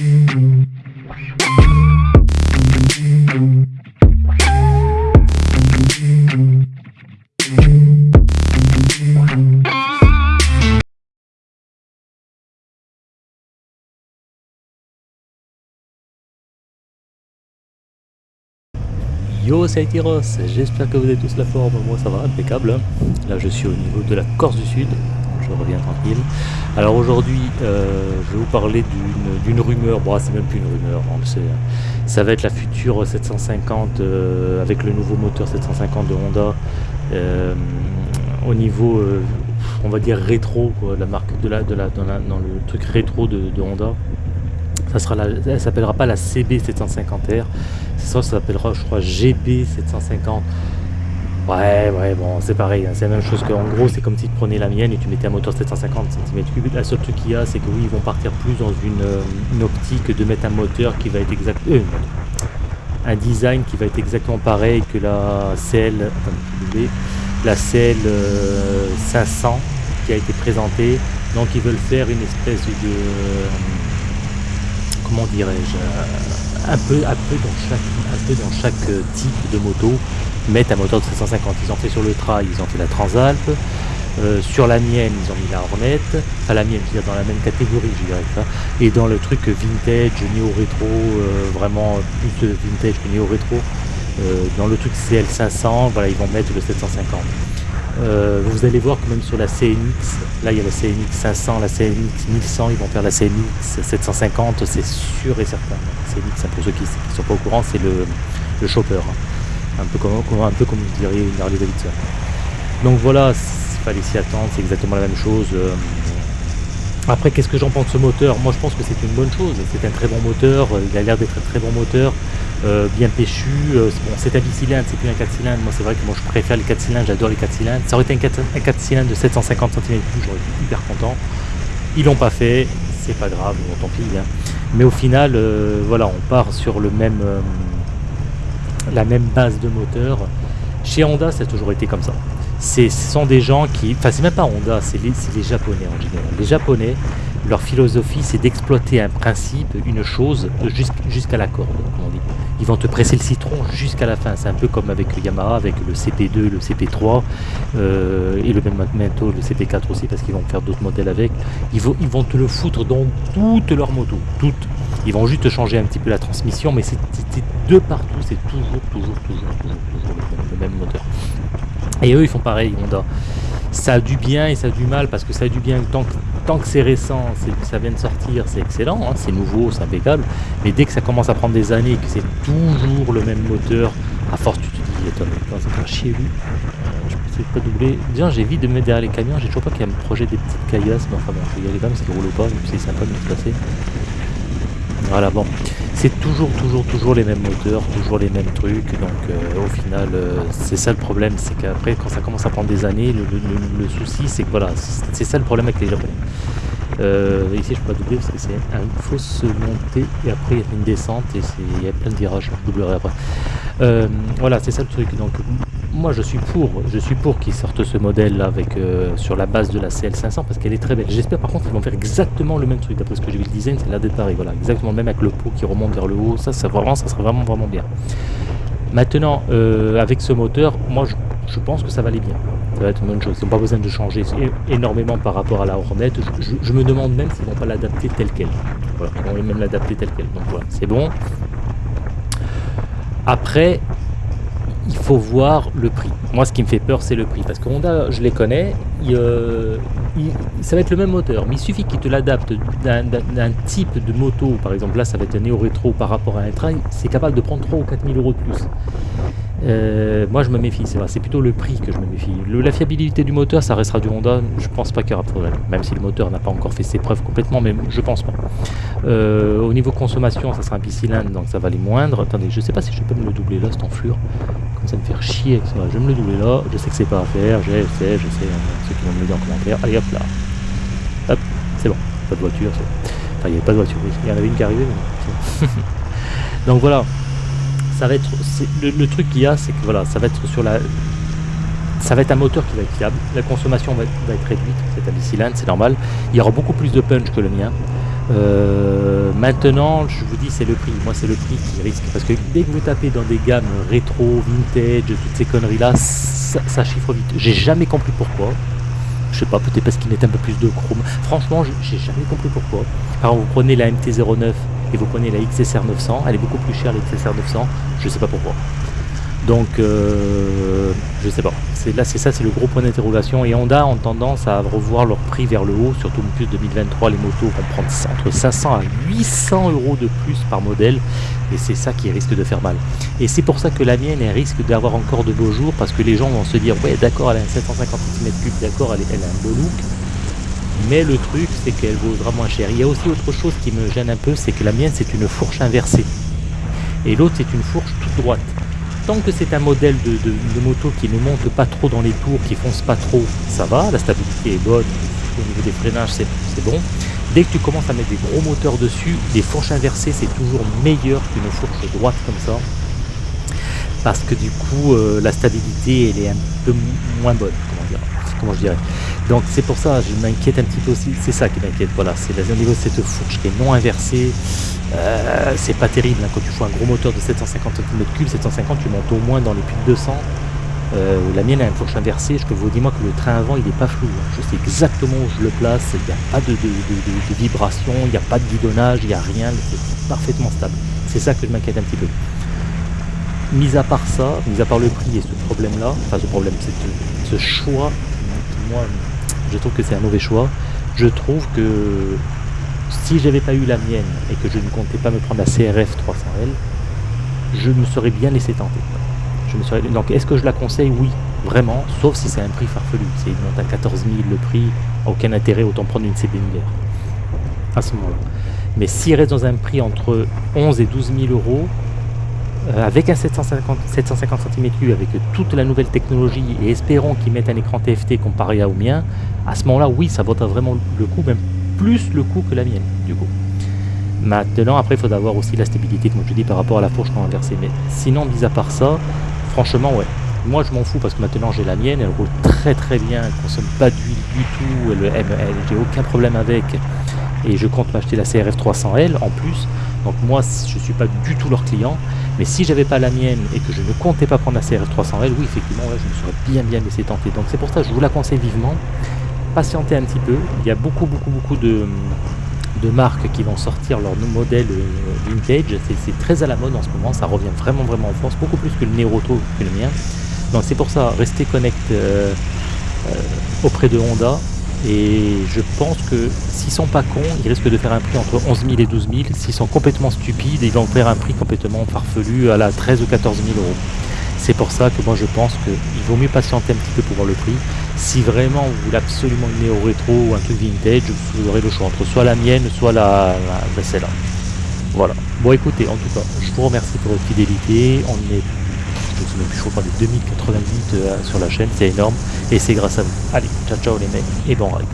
Yo c'est Tyros, j'espère que vous avez tous la forme, moi ça va, impeccable. Là je suis au niveau de la Corse du Sud, je reviens tranquille. Alors aujourd'hui euh, je vais vous parler d'une rumeur, bon c'est même plus une rumeur, on le sait. Hein. Ça va être la future 750 euh, avec le nouveau moteur 750 de Honda. Euh, au niveau, on va dire rétro, la marque de la, de la, dans, le truc rétro de Honda ça sera la, elle s'appellera pas la CB750R, ça, s'appellera je crois GB750. Ouais, ouais, bon, c'est pareil, hein, c'est la même chose qu'en gros, c'est comme si tu prenais la mienne et tu mettais un moteur 750 cm3. La seule truc qu'il y a, c'est que oui, ils vont partir plus dans une, euh, optique de mettre un moteur qui va être exact, euh, un design qui va être exactement pareil que la CL, la CL 500 euh, qui a été présentée. Donc ils veulent faire une espèce de comment dirais-je, un peu, un, peu dans chaque, un peu dans chaque type de moto, mettre un moteur de 750. Ils ont fait sur le trail, ils ont fait la Transalp. Euh, sur la mienne, ils ont mis la Hornet. Enfin, la mienne, je veux dire, dans la même catégorie, je dirais. Et dans le truc vintage, néo-rétro, vraiment plus vintage que néo-rétro, dans le truc CL500, voilà, ils vont mettre le 750. Euh, vous allez voir que même sur la CNX, là il y a la CNX 500, la CNX 1100, ils vont faire la CNX 750, c'est sûr et certain. La CNX, pour ceux qui ne sont pas au courant, c'est le, le chopper, hein. Un, peu comme, un peu comme vous diriez une Harley Davidson. Donc voilà, il fallait s'y attendre, c'est exactement la même chose. Euh, après, qu'est-ce que j'en pense de ce moteur? Moi, je pense que c'est une bonne chose. C'est un très bon moteur. Il a l'air d'être un très bon moteur, euh, bien péchu. Euh, bon, c'est un bicylindre, c'est plus un 4 cylindres. Moi, c'est vrai que moi, je préfère les 4 cylindres. J'adore les 4 cylindres. Ça aurait été un 4, cylindres de 750 cm j'aurais été hyper content. Ils l'ont pas fait. C'est pas grave, tant pis. Hein. Mais au final, euh, voilà, on part sur le même, la même base de moteur. Chez Honda, ça a toujours été comme ça ce sont des gens qui, enfin c'est même pas Honda, c'est les, les, Japonais en général. Les Japonais, leur philosophie c'est d'exploiter un principe, une chose jusqu'à la corde, comme on dit. Ils vont te presser le citron jusqu'à la fin. C'est un peu comme avec Yamaha, avec le CP2, le CP3 euh, et le même bientôt le CP4 aussi parce qu'ils vont faire d'autres modèles avec. Ils vont, ils vont te le foutre dans toutes leurs motos, toutes. Ils vont juste changer un petit peu la transmission, mais c'est de partout, c'est toujours, toujours, toujours, toujours, le même moteur. Et eux, ils font pareil, Honda. Ça a du bien et ça a du mal, parce que ça a du bien tant que, tant que c'est récent, que ça vient de sortir, c'est excellent, hein, c'est nouveau, c'est impeccable. Mais dès que ça commence à prendre des années et que c'est toujours le même moteur, à force tu te dis, attends, c'est un chier lui. Euh, je peux pas doubler. Déjà, j'ai vite de me mettre derrière les camions, j'ai toujours pas qu'il y a un projet des petites caillasses, mais enfin bon, vais y aller quand même, parce qu'il roule pas, donc c'est sympa de me placer. Voilà, bon c'est toujours, toujours, toujours les mêmes moteurs, toujours les mêmes trucs. Donc euh, au final, euh, c'est ça le problème, c'est qu'après, quand ça commence à prendre des années, le, souci, c'est que voilà, c'est ça le problème avec les japonais. Euh, ici, je peux pas doubler parce que c'est une fausse montée et après il y a une descente et il y a plein de virages. Je doublerai après. voilà, c'est ça le truc. Donc moi je suis pour, je suis pour qu'ils sortent ce modèle là avec euh, sur la base de la CL500 parce qu'elle est très belle. J'espère par contre qu'ils vont faire exactement le même truc d'après ce que j'ai vu le design, c'est d'être pareil, voilà, exactement le même avec le pot qui remonte vers le haut, ça, ça vraiment, ça serait vraiment vraiment bien. Maintenant, euh, avec ce moteur, moi je, pense que ça va aller bien. Ça va être une bonne chose. Ils n'ont pas besoin de changer énormément par rapport à la Hornet. Je, me demande même s'ils vont pas l'adapter tel quel. Voilà, ils vont même l'adapter tel quel. Donc voilà, c'est bon. Après, il faut voir le prix. Moi, ce qui me fait peur, c'est le prix. Parce que Honda, je les connais, euh, ça va être le même moteur. Mais il suffit qu'il te l'adapte d'un type de moto. Par exemple, là, ça va être un néo-rétro par rapport à un trail. C'est capable de prendre 3 ou 4 000 euros de plus. Euh, moi, je me méfie, c'est plutôt le prix que je me méfie. la fiabilité du moteur, ça restera du Honda, je pense pas qu'il y aura de problème. Même si le moteur n'a pas encore fait ses preuves complètement, mais je pense pas. Euh, au niveau consommation, ça sera un bicylindre, donc ça va aller moindre. Attendez, je sais pas si je peux me le doubler là, cet enflure. Comme ça me faire chier. Je vais me le doubler là, je sais que c'est pas à faire, je sais, je sais, hein, ceux qui vont me le dire en commentaire. Allez hop là. Hop, c'est bon, pas de voiture. Enfin, il n'y avait pas de voiture, il y en avait une qui arrivait. Mais... donc voilà, ça va être le, truc qu'il y a c'est que voilà ça va être sur la ça va être un moteur qui va être fiable la consommation va, être réduite c'est un bicylindre c'est normal il y aura beaucoup plus de punch que le mien euh, Maintenant, je vous dis, c'est le prix. Moi, c'est le prix qui risque. Parce que dès que vous tapez dans des gammes rétro, vintage, toutes ces conneries-là, ça, chiffre vite. J'ai jamais compris pourquoi. Je sais pas, peut-être parce qu'il met un peu plus de chrome. Franchement, j'ai jamais compris pourquoi. Alors, vous prenez la MT-09 et vous prenez la XSR 900, elle est beaucoup plus chère la XSR 900, je sais pas pourquoi. Donc, euh, je sais pas. C'est là, c'est ça, c'est le gros point d'interrogation. Et Honda ont tendance à revoir leur prix vers le haut, surtout en plus 2023, les motos vont prendre entre 500 à 800 euros de plus par modèle, et c'est ça qui risque de faire mal. Et c'est pour ça que la mienne, elle risque d'avoir encore de beaux jours, parce que les gens vont se dire, ouais, d'accord, elle a un 750 cm3, d'accord, elle, elle a un beau look, mais le truc c'est qu'elle vaudra moins cher. Il y a aussi autre chose qui me gêne un peu, c'est que la mienne c'est une fourche inversée et l'autre c'est une fourche toute droite. Tant que c'est un modèle de, moto qui ne monte pas trop dans les tours, qui fonce pas trop, ça va, la stabilité est bonne, au niveau des freinages c'est bon. Dès que tu commences à mettre des gros moteurs dessus, les fourches inversées c'est toujours meilleur qu'une fourche droite comme ça. Parce que du coup euh, la stabilité elle est un peu moins bonne, comment dire comment je dirais. Donc c'est pour ça, je m'inquiète un petit peu aussi, c'est ça qui m'inquiète, voilà, c'est au niveau de cette fourche qui est non inversée, euh, c'est pas terrible, hein. quand tu fais un gros moteur de 750 cm3, 750 tu montes au moins dans les plus de 200, euh, la mienne a une fourche inversée, je peux vous dire moi que le train avant il n'est pas flou, hein. je sais exactement où je le place, il n'y a pas de, de, vibration, il n'y a pas de guidonnage, il n'y a rien, c'est parfaitement stable. C'est ça que je m'inquiète un petit peu. Mis à part ça, mis à part le prix et ce problème là, enfin ce problème, c'est ce choix moi, je trouve que c'est un mauvais choix. Je trouve que si j'avais pas eu la mienne et que je ne comptais pas me prendre la CRF 300L, je me serais bien laissé tenter. Donc est-ce que je la conseille? Oui, vraiment, sauf si c'est un prix farfelu. C'est monte à 14 000 le prix, aucun intérêt, autant prendre une CB 1000 à ce moment-là. Mais s'il reste dans un prix entre 11 et 12 000 euros, avec un 750, 750 cm3 avec toute la nouvelle technologie et espérons qu'ils mettent un écran TFT comparé au mien, à ce moment-là, oui, ça vaudra vraiment le coup, même plus le coup que la mienne, du coup. Maintenant, après, il faut avoir aussi la stabilité, comme je dis, par rapport à la fourche non inversée. Mais sinon, mis à part ça, franchement, ouais. Moi, je m'en fous parce que maintenant, j'ai la mienne, elle roule très très bien, elle consomme pas d'huile du tout, j'ai aucun problème avec. Et je compte m'acheter la CRF 300L en plus. Donc moi, je suis pas du tout leur client. Mais si j'avais pas la mienne et que je ne comptais pas prendre la CRF 300L, oui, effectivement, je me serais bien bien laissé tenter. Donc c'est pour ça que je vous la conseille vivement. Patientez un petit peu. Il y a beaucoup, beaucoup, beaucoup de, marques qui vont sortir leur modèle euh, vintage. C'est très à la mode en ce moment. Ça revient vraiment, vraiment en force, beaucoup plus que le Neroto que le mien. Donc c'est pour ça, restez connect euh, euh, auprès de Honda. Et je pense que s'ils sont pas cons, ils risquent de faire un prix entre 11 000 et 12 000. S'ils sont complètement stupides, ils vont faire un prix complètement farfelu à la 13 ou 14 000 euros. C'est pour ça que moi je pense qu'il vaut mieux patienter un petit peu pour voir le prix. Si vraiment vous voulez absolument une néo rétro ou un truc vintage, vous aurez le choix entre soit la mienne, soit la, la, celle-là. Voilà. Bon écoutez, en tout cas, je vous remercie pour votre fidélité. On est je sais même plus, je crois, des 2088 sur la chaîne, c'est énorme, et c'est grâce à vous. Allez, ciao ciao les mecs, et bon ride.